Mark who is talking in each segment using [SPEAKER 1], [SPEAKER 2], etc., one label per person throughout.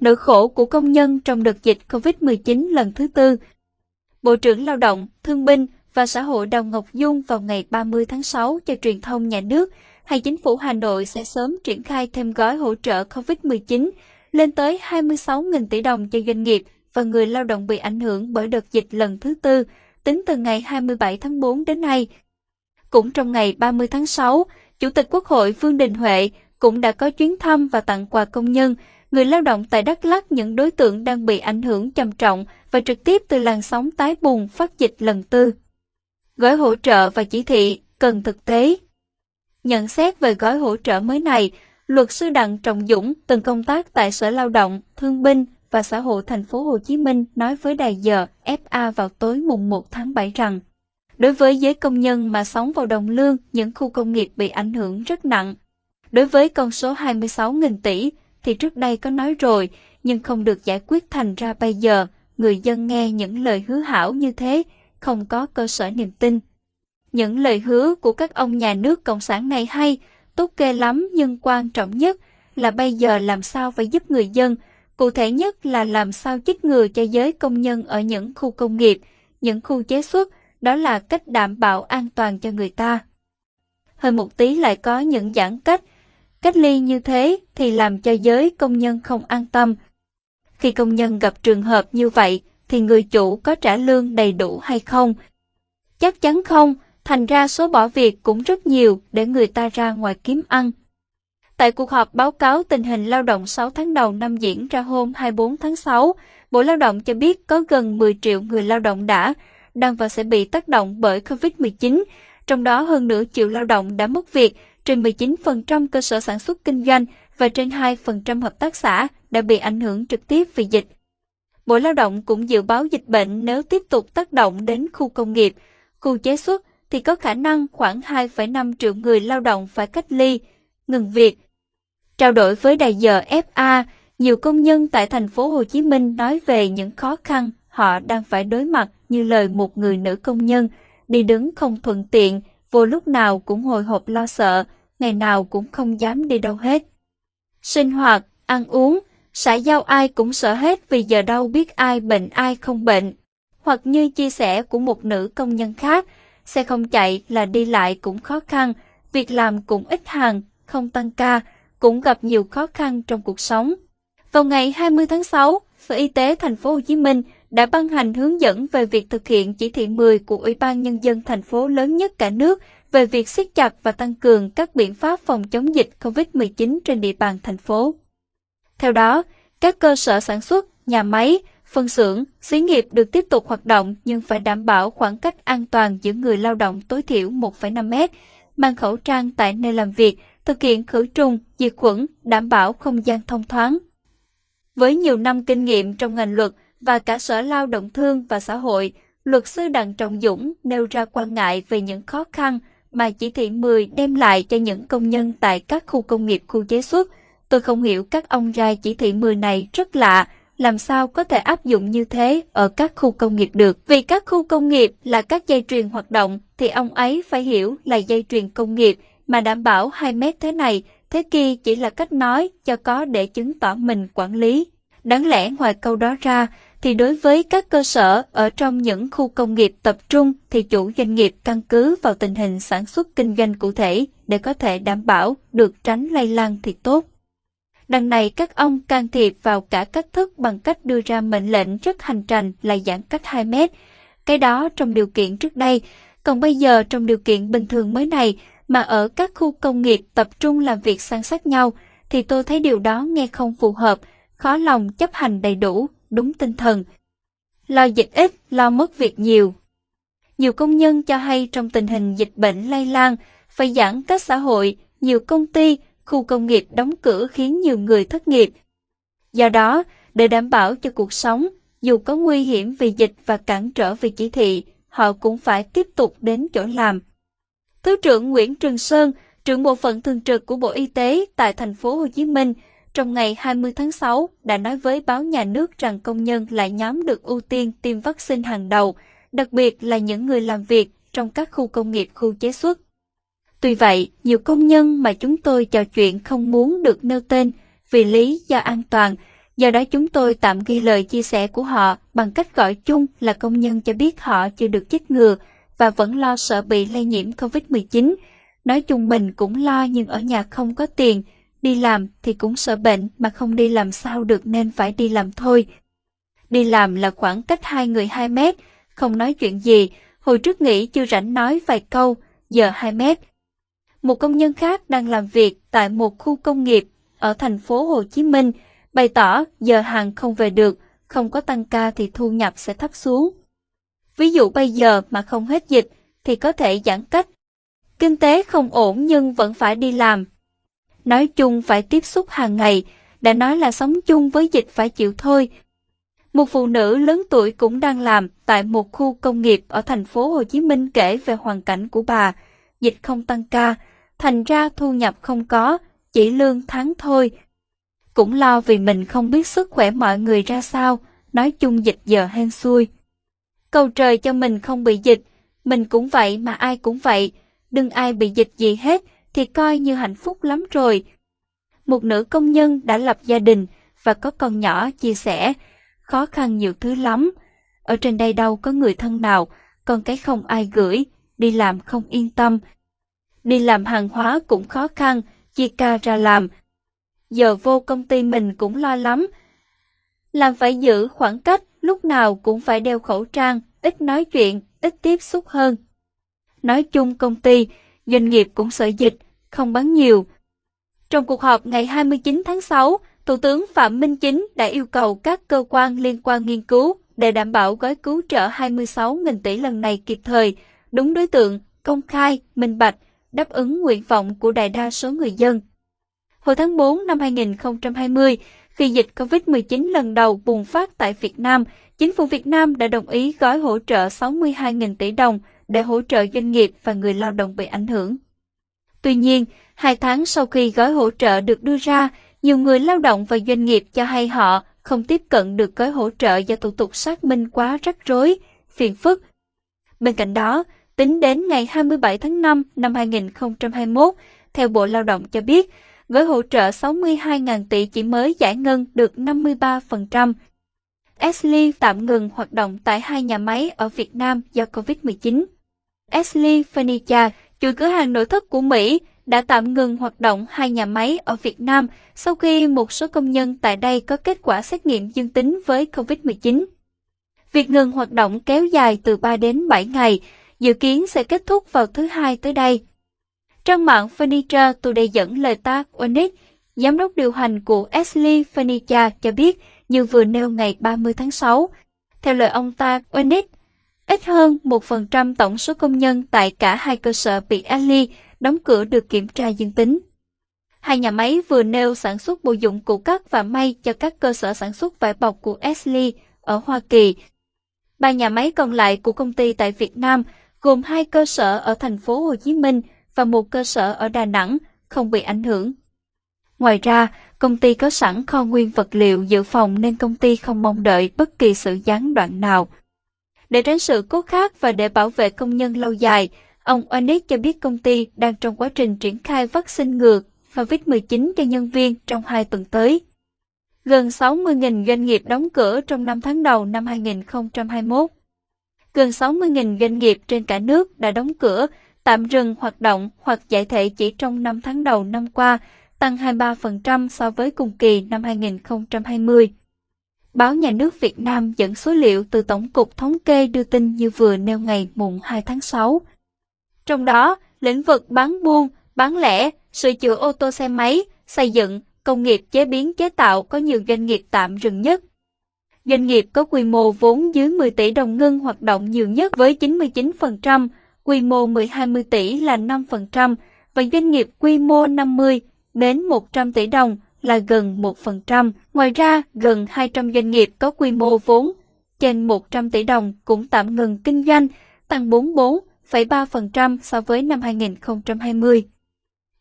[SPEAKER 1] nỗi khổ của công nhân trong đợt dịch COVID-19 lần thứ tư. Bộ trưởng Lao động, Thương binh và Xã hội Đào Ngọc Dung vào ngày 30 tháng 6 cho truyền thông nhà nước hay chính phủ Hà Nội sẽ sớm triển khai thêm gói hỗ trợ COVID-19 lên tới 26.000 tỷ đồng cho doanh nghiệp và người lao động bị ảnh hưởng bởi đợt dịch lần thứ tư, tính từ ngày 27 tháng 4 đến nay. Cũng trong ngày 30 tháng 6, Chủ tịch Quốc hội Vương Đình Huệ cũng đã có chuyến thăm và tặng quà công nhân, người lao động tại Đắk Lắk những đối tượng đang bị ảnh hưởng trầm trọng và trực tiếp từ làn sóng tái bùng phát dịch lần tư. Gói hỗ trợ và chỉ thị cần thực tế. Nhận xét về gói hỗ trợ mới này, luật sư Đặng Trọng Dũng từng công tác tại Sở Lao động, Thương binh và Xã hội thành phố Hồ Chí Minh nói với đài giờ FA vào tối mùng 1 tháng 7 rằng Đối với giới công nhân mà sống vào đồng lương, những khu công nghiệp bị ảnh hưởng rất nặng. Đối với con số 26.000 tỷ thì trước đây có nói rồi, nhưng không được giải quyết thành ra bây giờ, người dân nghe những lời hứa hảo như thế, không có cơ sở niềm tin. Những lời hứa của các ông nhà nước Cộng sản này hay, tốt kê lắm nhưng quan trọng nhất là bây giờ làm sao phải giúp người dân, cụ thể nhất là làm sao chích ngừa cho giới công nhân ở những khu công nghiệp, những khu chế xuất, đó là cách đảm bảo an toàn cho người ta. Hơn một tí lại có những giãn cách, cách ly như thế thì làm cho giới công nhân không an tâm. Khi công nhân gặp trường hợp như vậy thì người chủ có trả lương đầy đủ hay không? Chắc chắn không, thành ra số bỏ việc cũng rất nhiều để người ta ra ngoài kiếm ăn. Tại cuộc họp báo cáo tình hình lao động 6 tháng đầu năm diễn ra hôm 24 tháng 6, Bộ Lao động cho biết có gần 10 triệu người lao động đã, đang và sẽ bị tác động bởi COVID-19, trong đó hơn nửa triệu lao động đã mất việc, trên 19% cơ sở sản xuất kinh doanh và trên 2% hợp tác xã đã bị ảnh hưởng trực tiếp vì dịch. Bộ Lao động cũng dự báo dịch bệnh nếu tiếp tục tác động đến khu công nghiệp, khu chế xuất thì có khả năng khoảng 2,5 triệu người lao động phải cách ly, ngừng việc. Trao đổi với đài giờ FA, nhiều công nhân tại thành phố Hồ Chí Minh nói về những khó khăn họ đang phải đối mặt như lời một người nữ công nhân, đi đứng không thuận tiện, vô lúc nào cũng hồi hộp lo sợ, ngày nào cũng không dám đi đâu hết. Sinh hoạt, ăn uống, xã giao ai cũng sợ hết vì giờ đâu biết ai bệnh ai không bệnh. Hoặc như chia sẻ của một nữ công nhân khác, xe không chạy là đi lại cũng khó khăn, việc làm cũng ít hàng, không tăng ca, cũng gặp nhiều khó khăn trong cuộc sống. Vào ngày 20 tháng 6, Sở Y tế thành phố Hồ Chí Minh đã ban hành hướng dẫn về việc thực hiện chỉ thị 10 của Ủy ban Nhân dân thành phố lớn nhất cả nước về việc siết chặt và tăng cường các biện pháp phòng chống dịch COVID-19 trên địa bàn thành phố. Theo đó, các cơ sở sản xuất, nhà máy, phân xưởng, xí nghiệp được tiếp tục hoạt động nhưng phải đảm bảo khoảng cách an toàn giữa người lao động tối thiểu 1,5 mét, mang khẩu trang tại nơi làm việc, thực hiện khử trùng, diệt khuẩn, đảm bảo không gian thông thoáng. Với nhiều năm kinh nghiệm trong ngành luật và cả Sở Lao động Thương và Xã hội, luật sư Đặng Trọng Dũng nêu ra quan ngại về những khó khăn mà chỉ thị 10 đem lại cho những công nhân tại các khu công nghiệp khu chế xuất. Tôi không hiểu các ông ra chỉ thị 10 này rất lạ, làm sao có thể áp dụng như thế ở các khu công nghiệp được. Vì các khu công nghiệp là các dây chuyền hoạt động thì ông ấy phải hiểu là dây chuyền công nghiệp mà đảm bảo 2 mét thế này, thế kia chỉ là cách nói cho có để chứng tỏ mình quản lý. Đáng lẽ ngoài câu đó ra, thì đối với các cơ sở ở trong những khu công nghiệp tập trung thì chủ doanh nghiệp căn cứ vào tình hình sản xuất kinh doanh cụ thể để có thể đảm bảo được tránh lây lan thì tốt. Đằng này các ông can thiệp vào cả cách thức bằng cách đưa ra mệnh lệnh rất hành trành là giãn cách 2 mét. Cái đó trong điều kiện trước đây, còn bây giờ trong điều kiện bình thường mới này mà ở các khu công nghiệp tập trung làm việc san sát nhau thì tôi thấy điều đó nghe không phù hợp, khó lòng chấp hành đầy đủ, đúng tinh thần. Lo dịch ít, lo mất việc nhiều. Nhiều công nhân cho hay trong tình hình dịch bệnh lây lan, phải giãn cách xã hội, nhiều công ty, khu công nghiệp đóng cửa khiến nhiều người thất nghiệp. Do đó, để đảm bảo cho cuộc sống, dù có nguy hiểm vì dịch và cản trở vì chỉ thị, họ cũng phải tiếp tục đến chỗ làm. Thứ trưởng Nguyễn Trường Sơn, trưởng bộ phận thường trực của Bộ Y tế tại thành phố Hồ Chí Minh trong ngày 20 tháng 6 đã nói với báo nhà nước rằng công nhân là nhóm được ưu tiên tiêm vaccine hàng đầu, đặc biệt là những người làm việc trong các khu công nghiệp khu chế xuất. Tuy vậy, nhiều công nhân mà chúng tôi trò chuyện không muốn được nêu tên vì lý do an toàn, Do đó chúng tôi tạm ghi lời chia sẻ của họ bằng cách gọi chung là công nhân cho biết họ chưa được chích ngừa và vẫn lo sợ bị lây nhiễm COVID-19. Nói chung mình cũng lo nhưng ở nhà không có tiền, đi làm thì cũng sợ bệnh mà không đi làm sao được nên phải đi làm thôi. Đi làm là khoảng cách hai người 2 mét, không nói chuyện gì, hồi trước nghĩ chưa rảnh nói vài câu, giờ 2 mét. Một công nhân khác đang làm việc tại một khu công nghiệp ở thành phố Hồ Chí Minh, bày tỏ giờ hàng không về được, không có tăng ca thì thu nhập sẽ thấp xuống. Ví dụ bây giờ mà không hết dịch thì có thể giãn cách. Kinh tế không ổn nhưng vẫn phải đi làm. Nói chung phải tiếp xúc hàng ngày, đã nói là sống chung với dịch phải chịu thôi. Một phụ nữ lớn tuổi cũng đang làm tại một khu công nghiệp ở thành phố Hồ Chí Minh kể về hoàn cảnh của bà. Dịch không tăng ca, thành ra thu nhập không có, chỉ lương tháng thôi. Cũng lo vì mình không biết sức khỏe mọi người ra sao, nói chung dịch giờ hên xui. Cầu trời cho mình không bị dịch, mình cũng vậy mà ai cũng vậy, đừng ai bị dịch gì hết thì coi như hạnh phúc lắm rồi. Một nữ công nhân đã lập gia đình và có con nhỏ chia sẻ, khó khăn nhiều thứ lắm. Ở trên đây đâu có người thân nào, con cái không ai gửi, đi làm không yên tâm. Đi làm hàng hóa cũng khó khăn, chia ca ra làm. Giờ vô công ty mình cũng lo lắm. Làm phải giữ khoảng cách, lúc nào cũng phải đeo khẩu trang, ít nói chuyện, ít tiếp xúc hơn. Nói chung công ty, doanh nghiệp cũng sợ dịch, không bán nhiều. Trong cuộc họp ngày 29 tháng 6, Thủ tướng Phạm Minh Chính đã yêu cầu các cơ quan liên quan nghiên cứu để đảm bảo gói cứu trợ 26.000 tỷ lần này kịp thời, đúng đối tượng, công khai, minh bạch, đáp ứng nguyện vọng của đại đa số người dân. Hồi tháng 4 năm 2020, khi dịch COVID-19 lần đầu bùng phát tại Việt Nam, chính phủ Việt Nam đã đồng ý gói hỗ trợ 62.000 tỷ đồng để hỗ trợ doanh nghiệp và người lao động bị ảnh hưởng. Tuy nhiên, hai tháng sau khi gói hỗ trợ được đưa ra, nhiều người lao động và doanh nghiệp cho hay họ không tiếp cận được gói hỗ trợ do thủ tục xác minh quá rắc rối, phiền phức. Bên cạnh đó, tính đến ngày 27 tháng 5 năm 2021, theo Bộ Lao động cho biết, gói hỗ trợ 62.000 tỷ chỉ mới giải ngân được 53%. Ashley tạm ngừng hoạt động tại hai nhà máy ở Việt Nam do COVID-19. Ashley Furniture, chuỗi cửa hàng nội thất của Mỹ, đã tạm ngừng hoạt động hai nhà máy ở Việt Nam sau khi một số công nhân tại đây có kết quả xét nghiệm dương tính với COVID-19. Việc ngừng hoạt động kéo dài từ 3 đến 7 ngày, dự kiến sẽ kết thúc vào thứ hai tới đây. Trang mạng Furniture Today dẫn lời tác Onyx, giám đốc điều hành của Ashley Furniture cho biết như vừa nêu ngày 30 tháng 6. Theo lời ông ta, Onyx, ít hơn 1% tổng số công nhân tại cả hai cơ sở bị Ashley đóng cửa được kiểm tra dương tính. Hai nhà máy vừa nêu sản xuất bộ dụng cụ cắt và may cho các cơ sở sản xuất vải bọc của Ashley ở Hoa Kỳ. Ba nhà máy còn lại của công ty tại Việt Nam gồm hai cơ sở ở thành phố Hồ Chí Minh và một cơ sở ở Đà Nẵng không bị ảnh hưởng. Ngoài ra, công ty có sẵn kho nguyên vật liệu dự phòng nên công ty không mong đợi bất kỳ sự gián đoạn nào. Để tránh sự cố khác và để bảo vệ công nhân lâu dài, ông Onyx cho biết công ty đang trong quá trình triển khai vaccine ngừa COVID-19 cho nhân viên trong hai tuần tới. Gần 60.000 doanh nghiệp đóng cửa trong năm tháng đầu năm 2021. Gần 60.000 doanh nghiệp trên cả nước đã đóng cửa, tạm dừng hoạt động hoặc giải thể chỉ trong năm tháng đầu năm qua, tăng 23% so với cùng kỳ năm 2020. Báo Nhà nước Việt Nam dẫn số liệu từ Tổng cục Thống kê đưa tin như vừa nêu ngày mùng 2 tháng 6. Trong đó, lĩnh vực bán buôn, bán lẻ, sửa chữa ô tô xe máy, xây dựng, công nghiệp chế biến chế tạo có nhiều doanh nghiệp tạm dừng nhất. Doanh nghiệp có quy mô vốn dưới 10 tỷ đồng ngưng hoạt động nhiều nhất với 99%, quy mô 10-20 tỷ là 5% và doanh nghiệp quy mô 50 đến 100 tỷ đồng là gần 1%. Ngoài ra, gần 200 doanh nghiệp có quy mô vốn trên 100 tỷ đồng cũng tạm ngừng kinh doanh, tăng 44,3% so với năm 2020.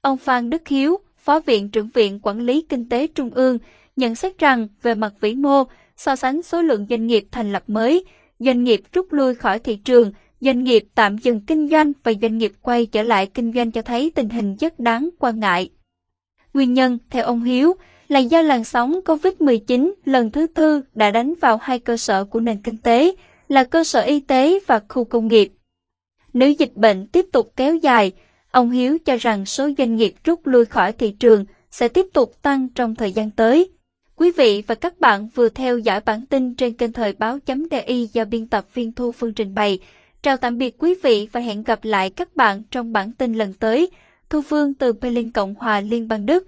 [SPEAKER 1] Ông Phan Đức Hiếu, Phó Viện trưởng Viện Quản lý Kinh tế Trung ương, nhận xét rằng về mặt vĩ mô, so sánh số lượng doanh nghiệp thành lập mới, doanh nghiệp rút lui khỏi thị trường, doanh nghiệp tạm dừng kinh doanh và doanh nghiệp quay trở lại kinh doanh cho thấy tình hình rất đáng quan ngại. Nguyên nhân, theo ông Hiếu, là do làn sóng COVID-19 lần thứ tư đã đánh vào hai cơ sở của nền kinh tế, là cơ sở y tế và khu công nghiệp. Nếu dịch bệnh tiếp tục kéo dài, ông Hiếu cho rằng số doanh nghiệp rút lui khỏi thị trường sẽ tiếp tục tăng trong thời gian tới. Quý vị và các bạn vừa theo dõi bản tin trên kênh thời báo.di do biên tập viên Thu Phương trình bày. Chào tạm biệt quý vị và hẹn gặp lại các bạn trong bản tin lần tới. Thu Phương từ Berlin Cộng hòa Liên bang Đức.